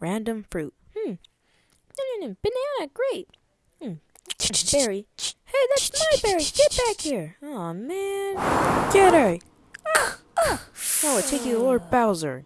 Random fruit. Hmm. Banana, great. Hmm. Berry. Hey, that's my berry. Get back here. Oh man. Get her. Now we'll take you to Lord Bowser.